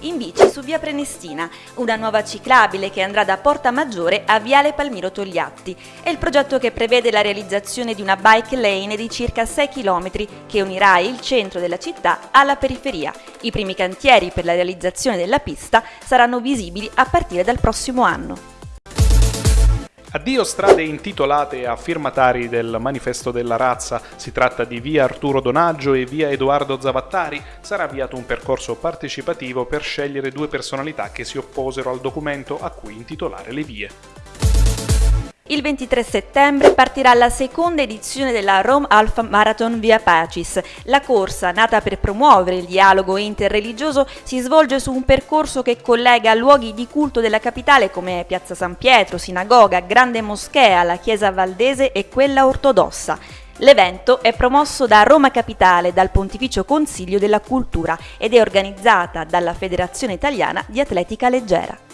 in bici su via Prenestina, una nuova ciclabile che andrà da Porta Maggiore a Viale Palmiro Togliatti. È il progetto che prevede la realizzazione di una bike lane di circa 6 km che unirà il centro della città alla periferia. I primi cantieri per la realizzazione della pista saranno visibili a partire dal prossimo anno. Addio strade intitolate a firmatari del Manifesto della Razza, si tratta di via Arturo Donaggio e via Edoardo Zavattari, sarà avviato un percorso partecipativo per scegliere due personalità che si opposero al documento a cui intitolare le vie. Il 23 settembre partirà la seconda edizione della Rome Alpha Marathon Via Pacis. La corsa, nata per promuovere il dialogo interreligioso, si svolge su un percorso che collega luoghi di culto della capitale come Piazza San Pietro, Sinagoga, Grande Moschea, la Chiesa Valdese e quella ortodossa. L'evento è promosso da Roma Capitale dal Pontificio Consiglio della Cultura ed è organizzata dalla Federazione Italiana di Atletica Leggera.